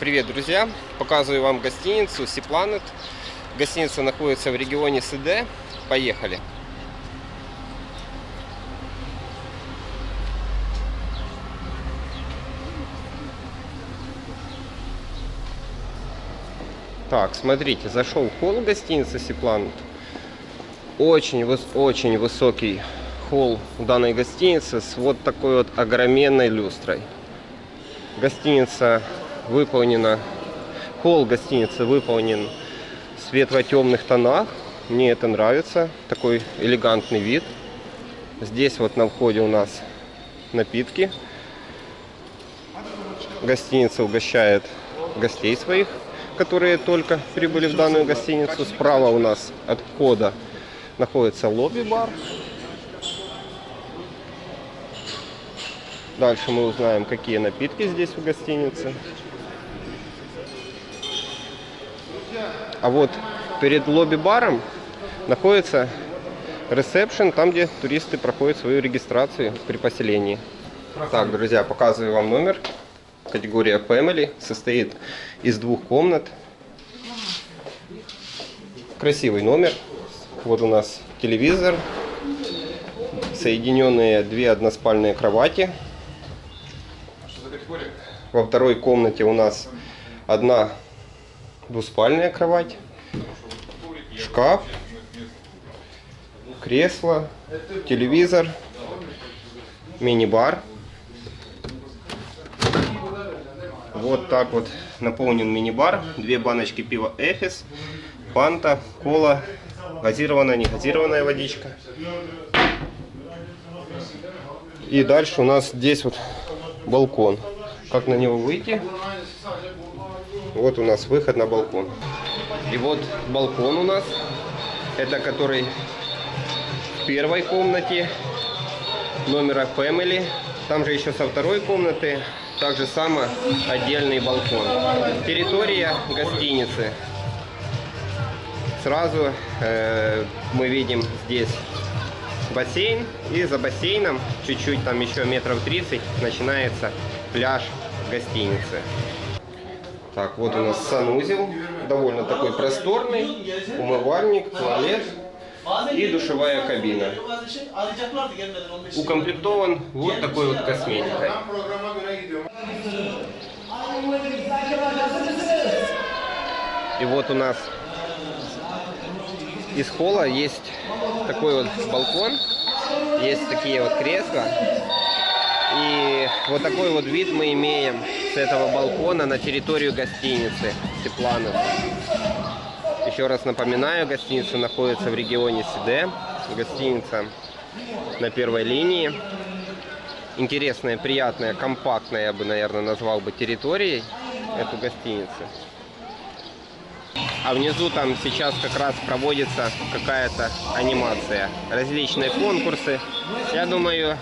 Привет, друзья! Показываю вам гостиницу Sea Planet. Гостиница находится в регионе СД. Поехали! Так, смотрите, зашел в холл гостиницы Sea Planet. Очень, очень высокий холл данной гостиницы с вот такой вот огроменной люстрой. Гостиница выполнена, холл гостиницы выполнен в светло-темных тонах. Мне это нравится, такой элегантный вид. Здесь вот на входе у нас напитки. Гостиница угощает гостей своих, которые только прибыли в данную гостиницу. Справа у нас от входа находится лобби-бар. Дальше мы узнаем, какие напитки здесь в гостинице. А вот перед лобби-баром находится ресепшн, там, где туристы проходят свою регистрацию при поселении. Так, друзья, показываю вам номер. Категория Family состоит из двух комнат. Красивый номер. Вот у нас телевизор, соединенные две односпальные кровати. Во второй комнате у нас одна двуспальная кровать, шкаф, кресло, телевизор, мини-бар. Вот так вот наполнен мини-бар. Две баночки пива Эфис, панта, кола, газированная, не газированная водичка. И дальше у нас здесь вот балкон. Как на него выйти? Вот у нас выход на балкон. И вот балкон у нас. Это который в первой комнате номера Family. Там же еще со второй комнаты также само отдельный балкон. Территория гостиницы. Сразу э, мы видим здесь бассейн. И за бассейном, чуть-чуть там еще метров 30, начинается пляж гостиницы. Так, вот у нас санузел, довольно такой просторный, умывальник, туалет и душевая кабина. Укомплектован вот такой вот косметикой. И вот у нас из холла есть такой вот балкон, есть такие вот кресла. И вот такой вот вид мы имеем этого балкона на территорию гостиницы Тепланов. Еще раз напоминаю, гостиница находится в регионе СД. Гостиница на первой линии. Интересная, приятная, компактная, я бы, наверное, назвал бы территорией эту гостиницу. А внизу там сейчас как раз проводится какая-то анимация. Различные конкурсы. Я думаю,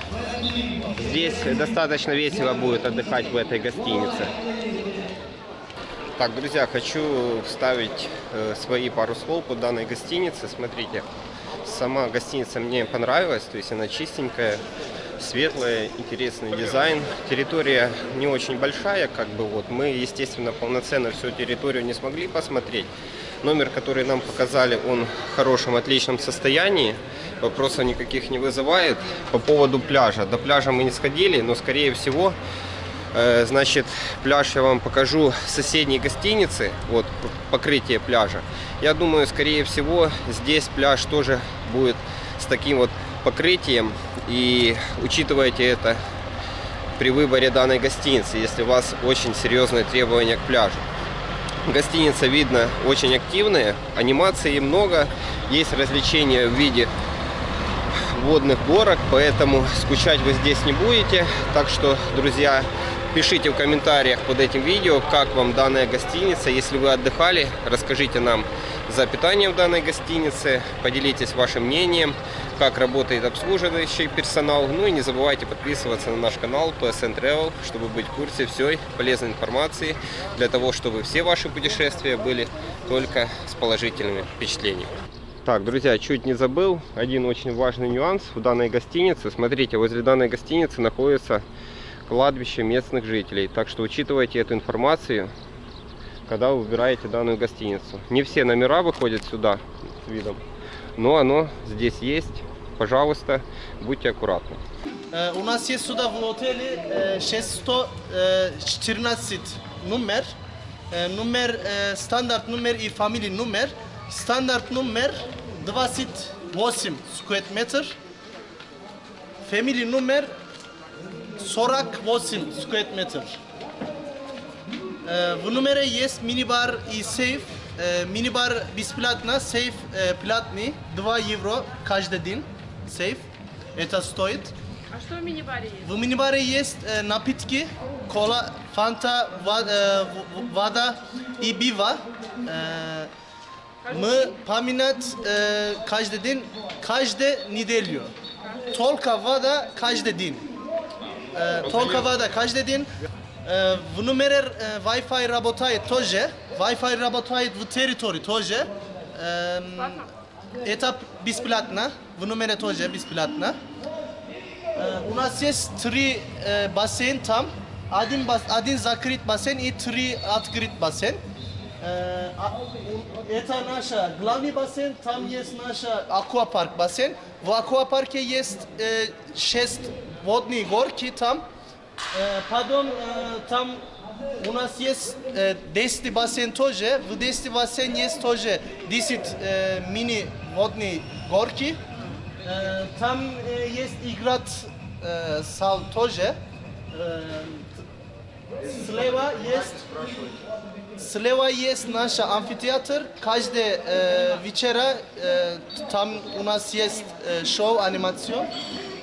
здесь достаточно весело будет отдыхать в этой гостинице. Так, друзья, хочу вставить э, свои пару слов по данной гостинице. Смотрите, сама гостиница мне понравилась, то есть она чистенькая, светлая, интересный дизайн. Территория не очень большая, как бы вот. Мы, естественно, полноценно всю территорию не смогли посмотреть. Номер, который нам показали, он в хорошем, отличном состоянии. Вопросов никаких не вызывает. По поводу пляжа. До пляжа мы не сходили, но, скорее всего, э, значит, пляж я вам покажу соседней гостиницы. Вот, покрытие пляжа. Я думаю, скорее всего, здесь пляж тоже будет с таким вот покрытием. И учитывайте это при выборе данной гостиницы, если у вас очень серьезные требования к пляжу. Гостиница, видно, очень активная, анимации много, есть развлечения в виде водных горок, поэтому скучать вы здесь не будете. Так что, друзья, пишите в комментариях под этим видео, как вам данная гостиница. Если вы отдыхали, расскажите нам за питание в данной гостинице, поделитесь вашим мнением как работает обслуживающий персонал. Ну и не забывайте подписываться на наш канал PSN Travel, чтобы быть в курсе всей полезной информации, для того, чтобы все ваши путешествия были только с положительными впечатлениями. Так, друзья, чуть не забыл, один очень важный нюанс в данной гостинице. Смотрите, возле данной гостиницы находится кладбище местных жителей. Так что учитывайте эту информацию когда вы выбираете данную гостиницу. Не все номера выходят сюда с видом, но оно здесь есть. Пожалуйста, будьте аккуратны. Э, У нас есть сюда в отеле э, 614 номер. Э, Номер, э, стандарт номер и фамилия номер. Стандарт номер 28 square метр. Family номер 48 square метр. Э, В номере есть мини-бар и сейф. Э, Мини-бар бесплатно, сейф э, платный. 2 евро каждый день. Сейф. Это стоит. А что в мини-баре есть? В мини-баре есть э, напитки, кола, фанта, ва- э, в- вода и пиво. Э, мы поминать э, каждый день, каждую неделю. Только вода каждый день. Э, только вода каждый день. Э, в номере э, Wi-Fi работает тоже. Wi-Fi работает в территории тоже. Эм, это бесплатно. В номере тоже бесплатно. Э, У нас есть три э, бассейн там. Один, бас, один закрыт бассейн и три открыт бассейн. Э, а- у- Это наша главный бассейн, там есть наша аквапарк бассейн. В аквапарке есть э, шесть водные горки там. Э, Потом э, там у нас есть э, 10 бассейн тоже. В 10 бассейн есть тоже 10 э, мини водные горки. Э, Там э, есть играть э, сал тоже. Э, Слева есть Слева есть наш амфитеатр. Каждый э, вечера э, там у нас есть э, шоу, анимацион.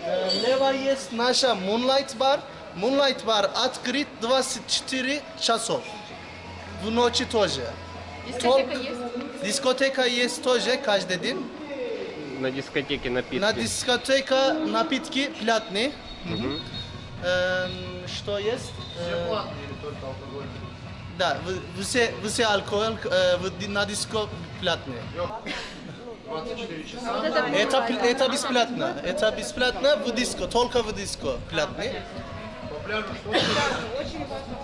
Э, Лево есть наша Moonlight бар. Moonlight бар открыт 24 часов. В ночи тоже. Дискотека Только- есть? Дискотека есть тоже каждый день. На дискотеке напитки. На дискотека напитки платные. Эм, что есть? Э, Да, в- все, все алкоголь э, в ди- на диско платные. А вот это Это, мини-бар. пл- это бесплатно. Это бесплатно в диско, только в диско платные.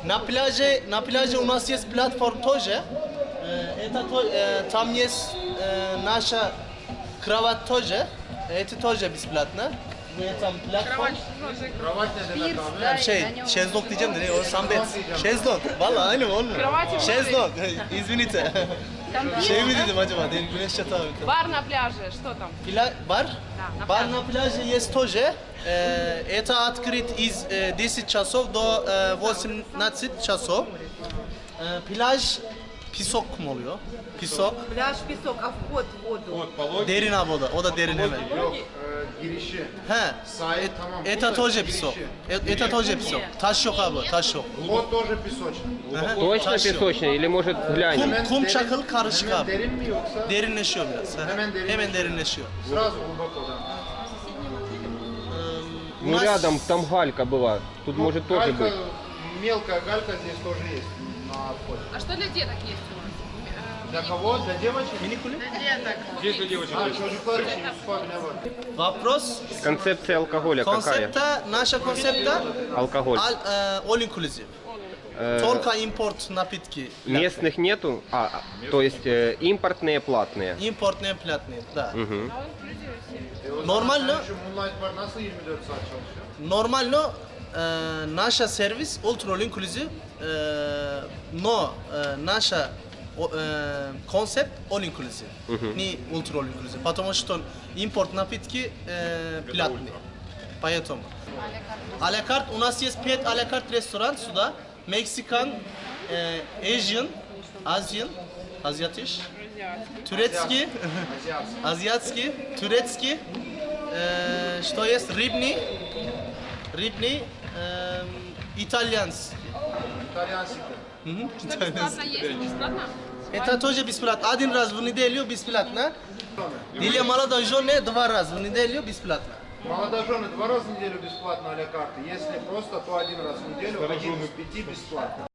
На пляже, на пляже у нас есть платформ тоже. Э, Это то- э, там есть э, наша кровать тоже. Это тоже бесплатно. В этом платформ. Пирс, да, и Şey, на нем. şezlong diyeceğim de ne o sambet. Şezlong. Valla aynı mı olmuyor? Kravati mi? Şezlong. İzvinite. Там пирс, Şey mi да? dedim acaba? Dedim güneş yatağı mı? Бар на пляже, что там? Pla bar. на Bar пляже. на пляже есть тоже. Э, Это открыт из э, 10 часов до э, 18 часов. Э, Pляж pisok mu oluyor? Pisok. Пляж, песок, а вход в воду? Derin ha o da. O da derin hemen. Yok, e, girişi. He. Sahil Et- tamam. Это тоже pisok. E- Это тоже pisok. Taş yok abi, taş yok. Vod тоже песочный. Aha, Точно taş yok. песочный или может глянем? Kum, kum Derin- çakıl karışık Hemen abi. derin mi yoksa Derinleşiyor biraz. ha. Hemen derinleşiyor. Hemen derinleşiyor. сразу глубоко, да? Ну рядом там галька была. Тут может тоже галька, быть. мелкая галька здесь тоже есть А что для деток есть у вас? Для кого? Для девочек? Mini kulüp. А, çocuklar için Yusuf abi ne var? Вопрос. Концепция алкоголя какая? Konsepte, наша концепта Алкоголь. e, all inclusive. Э, Только импорт напитки. местных нету? А, а, то есть э, импортные платные. Импортные платные, да. Мгм. Нормально, Şu Moonlight Bar nasıl 24 saat çalışıyor? нормально e, наша сервис ultra all inclusive, но e, наша о- э, концепт all inclusive, не ultra all inclusive, потому что импорт напитки э, платные. Поэтому. А-ля карт, у нас есть 5 а-ля карт ресторан сюда. Мексикан, э, Asian, Азиан, азиатиш, турецкий, азиатский, турецкий, э, что есть, рыбный, рыбный, эм, итальянский. İtalyansika. Мгм, Что бесплатно есть? Бесплатно? Это тоже бесплатно. Один раз в неделю бесплатно. Или молодожены два раза в неделю бесплатно. Молодожены два раза в неделю бесплатно а-ля карты. Если просто, то один раз в неделю, один из пяти бесплатно.